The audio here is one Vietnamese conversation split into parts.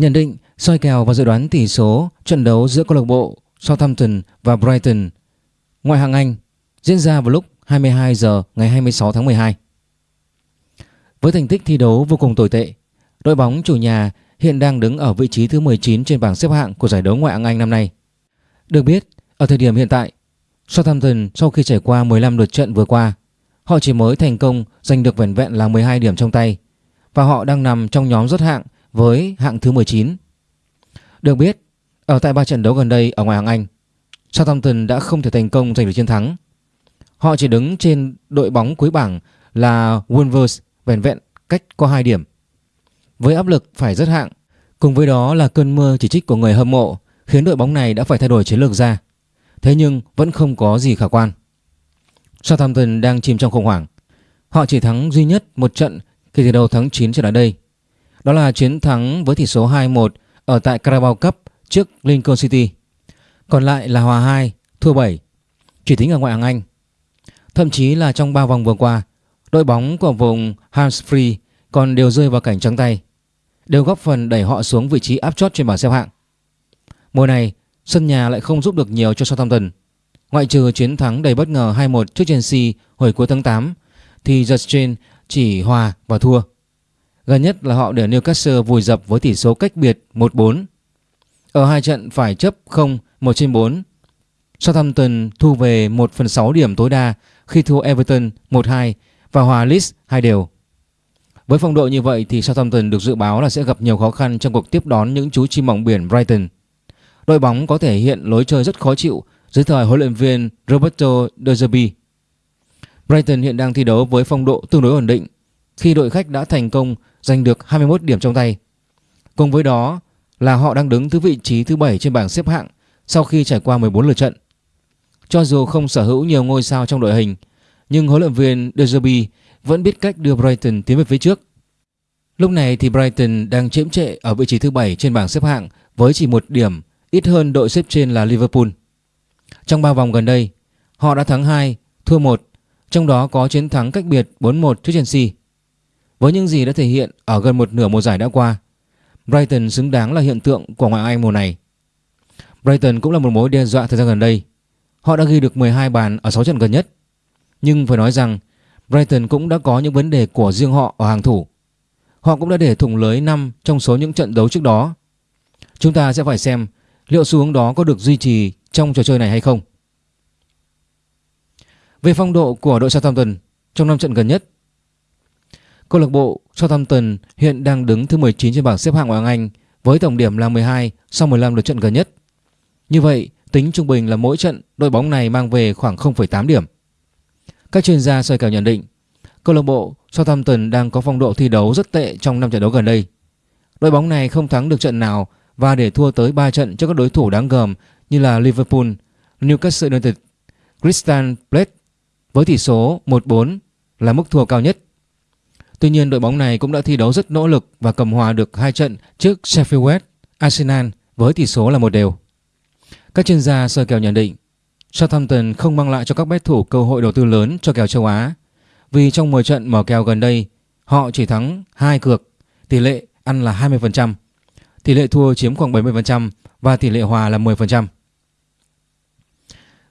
Nhận định, soi kèo và dự đoán tỷ số trận đấu giữa câu lạc bộ Southampton và Brighton ngoại hạng Anh diễn ra vào lúc 22 giờ ngày 26 tháng 12. Với thành tích thi đấu vô cùng tồi tệ, đội bóng chủ nhà hiện đang đứng ở vị trí thứ 19 trên bảng xếp hạng của giải đấu ngoại hạng Anh năm nay. Được biết, ở thời điểm hiện tại, Southampton sau khi trải qua 15 lượt trận vừa qua, họ chỉ mới thành công giành được vẻn vẹn là 12 điểm trong tay và họ đang nằm trong nhóm rớt hạng với hạng thứ 19. Được biết, ở tại ba trận đấu gần đây ở ngoài hạng Anh, Southampton đã không thể thành công giành được chiến thắng. Họ chỉ đứng trên đội bóng cuối bảng là Wolves vẻn vẹn cách có 2 điểm. Với áp lực phải rất hạng, cùng với đó là cơn mưa chỉ trích của người hâm mộ khiến đội bóng này đã phải thay đổi chiến lược ra. Thế nhưng vẫn không có gì khả quan. Southampton đang chìm trong khủng hoảng. Họ chỉ thắng duy nhất một trận kể từ đầu tháng 9 trở lại đây. Đó là chiến thắng với tỷ số 2-1 ở tại Carabao Cup trước Lincoln City. Còn lại là hòa 2, thua 7, chỉ tính ở ngoại hạng Anh. Thậm chí là trong 3 vòng vừa qua, đội bóng của vùng Hampshire còn đều rơi vào cảnh trắng tay, đều góp phần đẩy họ xuống vị trí áp chót trên bảng xếp hạng. Mùa này, sân nhà lại không giúp được nhiều cho Southampton. Ngoại trừ chiến thắng đầy bất ngờ 2-1 trước Chelsea hồi cuối tháng 8 thì The Strain chỉ hòa và thua. Gần nhất là họ để Newcastle vùi dập với tỷ số cách biệt 1-4. Ở hai trận phải chấp 0 1 trên 4. Southampton thu về 1 phần 6 điểm tối đa khi thua Everton 1-2 và hòa Leeds 2 đều. Với phong độ như vậy thì Southampton được dự báo là sẽ gặp nhiều khó khăn trong cuộc tiếp đón những chú chim mỏng biển Brighton. Đội bóng có thể hiện lối chơi rất khó chịu dưới thời huấn luyện viên Roberto De Zerbi. Brighton hiện đang thi đấu với phong độ tương đối ổn định khi đội khách đã thành công giành được 21 điểm trong tay. Cùng với đó là họ đang đứng thứ vị trí thứ 7 trên bảng xếp hạng sau khi trải qua 14 lượt trận. Cho dù không sở hữu nhiều ngôi sao trong đội hình, nhưng huấn luyện viên De Zerbi vẫn biết cách đưa Brighton tiến về phía trước. Lúc này thì Brighton đang chiếm trệ ở vị trí thứ 7 trên bảng xếp hạng với chỉ một điểm, ít hơn đội xếp trên là Liverpool. Trong 3 vòng gần đây, họ đã thắng 2, thua 1, trong đó có chiến thắng cách biệt 4-1 trước Chelsea. Với những gì đã thể hiện ở gần một nửa mùa giải đã qua, Brighton xứng đáng là hiện tượng của ngoại Anh mùa này. Brighton cũng là một mối đe dọa thời gian gần đây. Họ đã ghi được 12 bàn ở 6 trận gần nhất. Nhưng phải nói rằng Brighton cũng đã có những vấn đề của riêng họ ở hàng thủ. Họ cũng đã để thủng lưới 5 trong số những trận đấu trước đó. Chúng ta sẽ phải xem liệu xu hướng đó có được duy trì trong trò chơi này hay không. Về phong độ của đội Southampton trong 5 trận gần nhất, câu lạc bộ Southampton hiện đang đứng thứ 19 trên bảng xếp hạng ngoại hạng Anh với tổng điểm là 12 sau 15 lượt trận gần nhất. Như vậy, tính trung bình là mỗi trận đội bóng này mang về khoảng 0,8 điểm. Các chuyên gia soi kèo nhận định, câu lạc bộ Southampton đang có phong độ thi đấu rất tệ trong 5 trận đấu gần đây. Đội bóng này không thắng được trận nào và để thua tới 3 trận trước các đối thủ đáng gờm như là Liverpool, Newcastle United, Crystal Palace với tỷ số 1-4 là mức thua cao nhất. Tuy nhiên đội bóng này cũng đã thi đấu rất nỗ lực và cầm hòa được hai trận trước Sheffield West, Arsenal với tỷ số là một đều. Các chuyên gia soi kèo nhận định Southampton không mang lại cho các bet thủ cơ hội đầu tư lớn cho kèo châu Á vì trong 10 trận mở kèo gần đây họ chỉ thắng 2 cược, tỷ lệ ăn là 20%, tỷ lệ thua chiếm khoảng 70% và tỷ lệ hòa là 10%.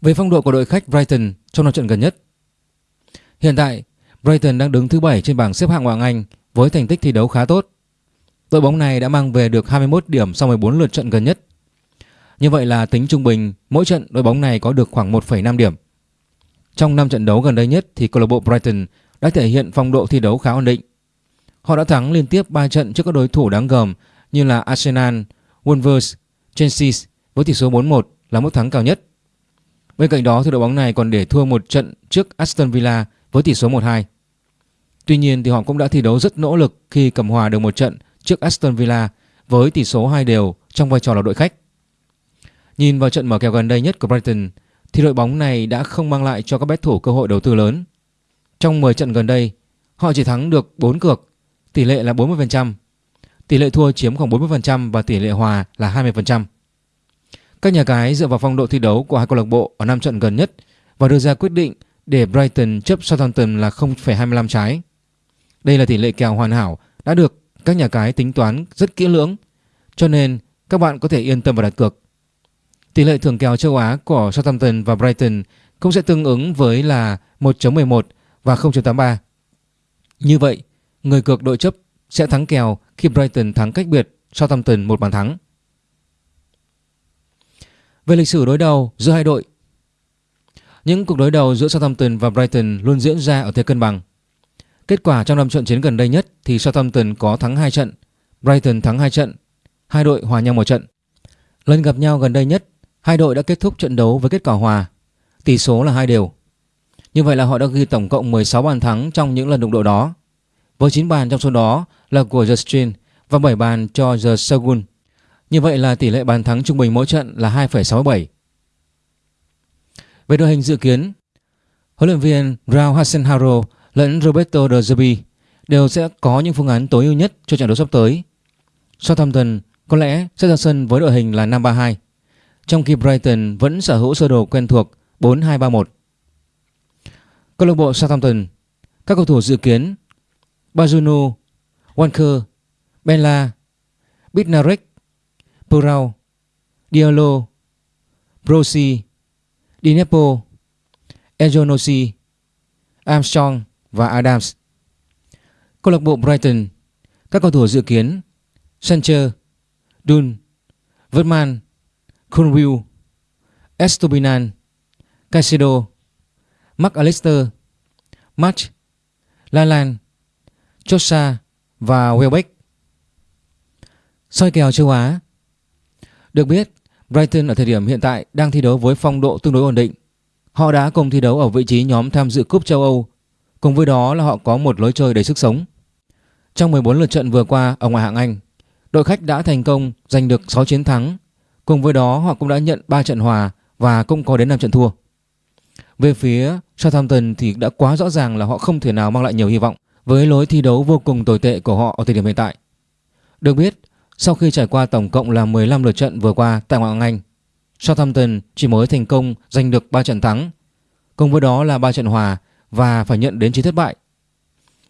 Về phong độ của đội khách Brighton trong năm trận gần nhất. Hiện tại, Brighton đang đứng thứ 7 trên bảng xếp hạng Ngoại Anh với thành tích thi đấu khá tốt. Đội bóng này đã mang về được 21 điểm sau 14 lượt trận gần nhất. Như vậy là tính trung bình mỗi trận đội bóng này có được khoảng 1,5 điểm. Trong 5 trận đấu gần đây nhất thì câu lạc bộ Brighton đã thể hiện phong độ thi đấu khá ổn định. Họ đã thắng liên tiếp 3 trận trước các đối thủ đáng gờm như là Arsenal, Wolves, Chelsea với tỷ số 4-1 là mức thắng cao nhất. Bên cạnh đó thì đội bóng này còn để thua một trận trước Aston Villa với tỷ số 1-2. Tuy nhiên thì họ cũng đã thi đấu rất nỗ lực khi cầm hòa được một trận trước Aston Villa với tỷ số 2 đều trong vai trò là đội khách. Nhìn vào trận mở kèo gần đây nhất của Brighton thì đội bóng này đã không mang lại cho các bet thủ cơ hội đầu tư lớn. Trong 10 trận gần đây, họ chỉ thắng được 4 cược, tỷ lệ là 40%, tỷ lệ thua chiếm khoảng 40% và tỷ lệ hòa là 20%. Các nhà cái dựa vào phong độ thi đấu của hai câu lạc bộ ở 5 trận gần nhất và đưa ra quyết định để Brighton chấp Southampton là 0,25 trái. Đây là tỷ lệ kèo hoàn hảo đã được các nhà cái tính toán rất kỹ lưỡng cho nên các bạn có thể yên tâm và đặt cược. Tỷ lệ thưởng kèo châu Á của Southampton và Brighton cũng sẽ tương ứng với là 1.11 và 0.83. Như vậy, người cược đội chấp sẽ thắng kèo khi Brighton thắng cách biệt Southampton một bàn thắng. Về lịch sử đối đầu giữa hai đội những cuộc đối đầu giữa Southampton và Brighton luôn diễn ra ở thế cân bằng. Kết quả trong năm trận chiến gần đây nhất thì Southampton có thắng 2 trận, Brighton thắng 2 trận, hai đội hòa nhau một trận. Lần gặp nhau gần đây nhất, hai đội đã kết thúc trận đấu với kết quả hòa, tỷ số là hai đều. Như vậy là họ đã ghi tổng cộng 16 bàn thắng trong những lần đụng độ đó. Với 9 bàn trong số đó là của Justin và 7 bàn cho The Shogun. Như vậy là tỷ lệ bàn thắng trung bình mỗi trận là 2,67. Về đội hình dự kiến, huấn luyện viên Raul Hasenharo lẫn Roberto De Zerbi đều sẽ có những phương án tối ưu nhất cho trận đấu sắp tới. Southampton có lẽ sẽ ra sân với đội hình là 5-3-2, trong khi Brighton vẫn sở hữu sơ đồ quen thuộc 4-2-3-1. Câu lạc bộ Southampton, các cầu thủ dự kiến Bazuno, Walker, Bella, Bitnarek, Purao, Diallo, Brosi, Dinepo, Ejonosi, Armstrong và Adams. Câu lạc bộ Brighton, các cầu thủ dự kiến Sancher, Dun, Vertman, Cornwell, Estobinan, Caicedo, Mark Alistair, March, Lalan, Chosa và Welbeck. soi kèo châu Á Được biết, Brighton ở thời điểm hiện tại đang thi đấu với phong độ tương đối ổn định. Họ đã cùng thi đấu ở vị trí nhóm tham dự cúp châu Âu. Cùng với đó là họ có một lối chơi đầy sức sống. Trong 14 lượt trận vừa qua ở ngoại hạng Anh, đội khách đã thành công giành được 6 chiến thắng. Cùng với đó họ cũng đã nhận 3 trận hòa và cũng có đến 5 trận thua. Về phía Southampton thì đã quá rõ ràng là họ không thể nào mang lại nhiều hy vọng với lối thi đấu vô cùng tồi tệ của họ ở thời điểm hiện tại. Được biết, sau khi trải qua tổng cộng là 15 lượt trận vừa qua tại ngoại hạng Anh, Southampton chỉ mới thành công giành được 3 trận thắng, cùng với đó là 3 trận hòa và phải nhận đến 9 thất bại.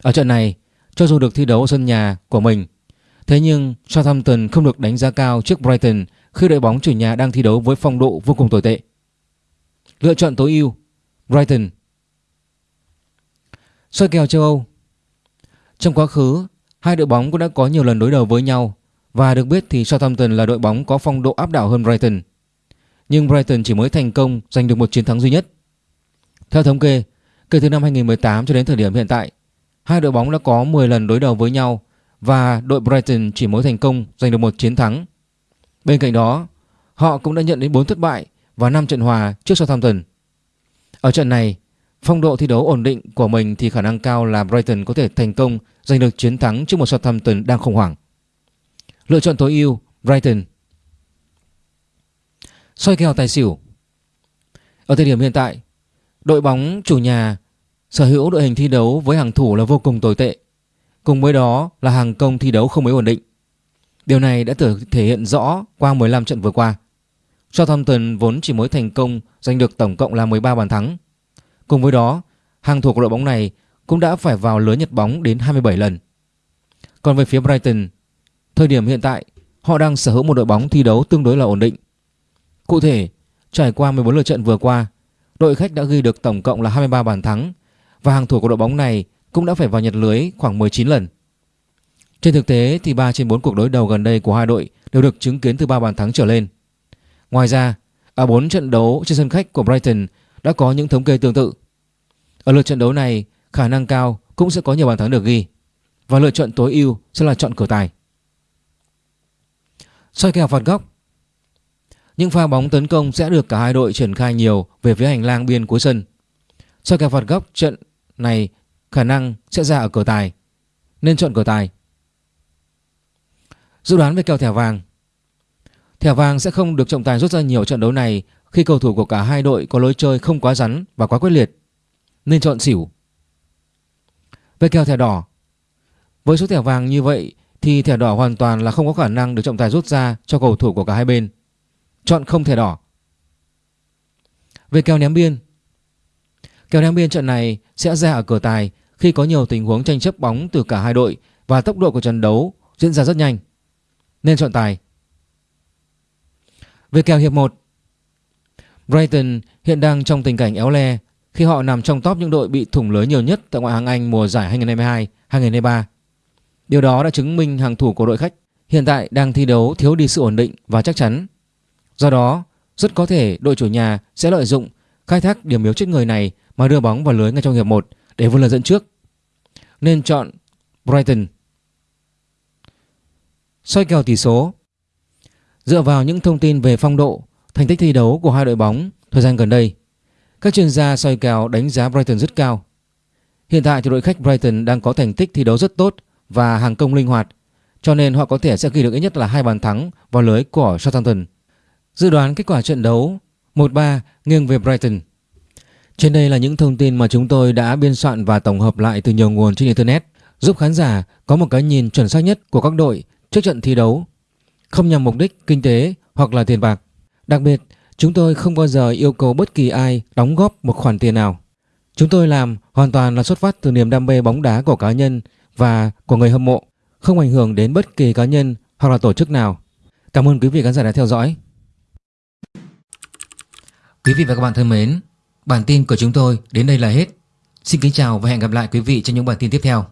Ở trận này, cho dù được thi đấu sân nhà của mình, thế nhưng Southampton không được đánh giá cao trước Brighton khi đội bóng chủ nhà đang thi đấu với phong độ vô cùng tồi tệ. Lựa chọn tối ưu Brighton Soi kèo châu Âu Trong quá khứ, hai đội bóng cũng đã có nhiều lần đối đầu với nhau và được biết thì Southampton là đội bóng có phong độ áp đảo hơn Brighton. Nhưng Brighton chỉ mới thành công giành được một chiến thắng duy nhất. Theo thống kê, kể từ năm 2018 cho đến thời điểm hiện tại, hai đội bóng đã có 10 lần đối đầu với nhau và đội Brighton chỉ mới thành công giành được một chiến thắng. Bên cạnh đó, họ cũng đã nhận đến 4 thất bại và 5 trận hòa trước Southampton. Ở trận này, phong độ thi đấu ổn định của mình thì khả năng cao là Brighton có thể thành công giành được chiến thắng trước một Southampton đang khủng hoảng. Lựa chọn tối ưu Brighton. Soi kèo tài xỉu. Ở thời điểm hiện tại, đội bóng chủ nhà sở hữu đội hình thi đấu với hàng thủ là vô cùng tồi tệ. Cùng với đó là hàng công thi đấu không mấy ổn định. Điều này đã thể hiện rõ qua 15 trận vừa qua. Southampton vốn chỉ mới thành công giành được tổng cộng là 13 bàn thắng. Cùng với đó, hàng thủ của đội bóng này cũng đã phải vào lưới nhật bóng đến 27 lần. Còn về phía Brighton, thời điểm hiện tại họ đang sở hữu một đội bóng thi đấu tương đối là ổn định. Cụ thể, trải qua 14 lượt trận vừa qua, đội khách đã ghi được tổng cộng là 23 bàn thắng và hàng thủ của đội bóng này cũng đã phải vào nhật lưới khoảng 19 lần. Trên thực tế thì 3 trên 4 cuộc đối đầu gần đây của hai đội đều được chứng kiến từ 3 bàn thắng trở lên. Ngoài ra, ở 4 trận đấu trên sân khách của Brighton đã có những thống kê tương tự. Ở lượt trận đấu này, khả năng cao cũng sẽ có nhiều bàn thắng được ghi và lựa chọn tối ưu sẽ là chọn cửa tài. Soi kèo phạt góc Những pha bóng tấn công sẽ được cả hai đội triển khai nhiều về phía hành lang biên cuối sân. Soi kèo phạt góc, trận này khả năng sẽ ra ở cửa tài, nên chọn cửa tài. Dự đoán về kèo thẻ vàng Thẻ vàng sẽ không được trọng tài rút ra nhiều trận đấu này khi cầu thủ của cả hai đội có lối chơi không quá rắn và quá quyết liệt. Nên chọn xỉu. Về kèo thẻ đỏ Với số thẻ vàng như vậy thì thẻ đỏ hoàn toàn là không có khả năng được trọng tài rút ra cho cầu thủ của cả hai bên. Chọn không thẻ đỏ. Về kèo ném biên Kèo ném biên trận này sẽ ra ở cửa tài khi có nhiều tình huống tranh chấp bóng từ cả hai đội và tốc độ của trận đấu diễn ra rất nhanh. Nên chọn tài. Về kèo hiệp 1 Brighton hiện đang trong tình cảnh éo le khi họ nằm trong top những đội bị thủng lưới nhiều nhất tại ngoại hạng Anh mùa giải 2022-2023. Điều đó đã chứng minh hàng thủ của đội khách hiện tại đang thi đấu thiếu đi sự ổn định và chắc chắn. Do đó, rất có thể đội chủ nhà sẽ lợi dụng khai thác điểm yếu chết người này mà đưa bóng vào lưới ngay trong hiệp 1 để vươn lên dẫn trước. Nên chọn Brighton. Soi kèo tỷ số Dựa vào những thông tin về phong độ, thành tích thi đấu của hai đội bóng thời gian gần đây, các chuyên gia soi kèo đánh giá Brighton rất cao. Hiện tại thì đội khách Brighton đang có thành tích thi đấu rất tốt và hàng công linh hoạt, cho nên họ có thể sẽ ghi được ít nhất là hai bàn thắng vào lưới của Southampton. Dự đoán kết quả trận đấu 1-3 nghiêng về Brighton. Trên đây là những thông tin mà chúng tôi đã biên soạn và tổng hợp lại từ nhiều nguồn trên Internet giúp khán giả có một cái nhìn chuẩn xác nhất của các đội trước trận thi đấu, không nhằm mục đích kinh tế hoặc là tiền bạc. Đặc biệt, chúng tôi không bao giờ yêu cầu bất kỳ ai đóng góp một khoản tiền nào. Chúng tôi làm hoàn toàn là xuất phát từ niềm đam mê bóng đá của cá nhân và của người hâm mộ, không ảnh hưởng đến bất kỳ cá nhân hoặc là tổ chức nào. Cảm ơn quý vị khán giả đã theo dõi. Quý vị và các bạn thân mến, bản tin của chúng tôi đến đây là hết. Xin kính chào và hẹn gặp lại quý vị trong những bản tin tiếp theo.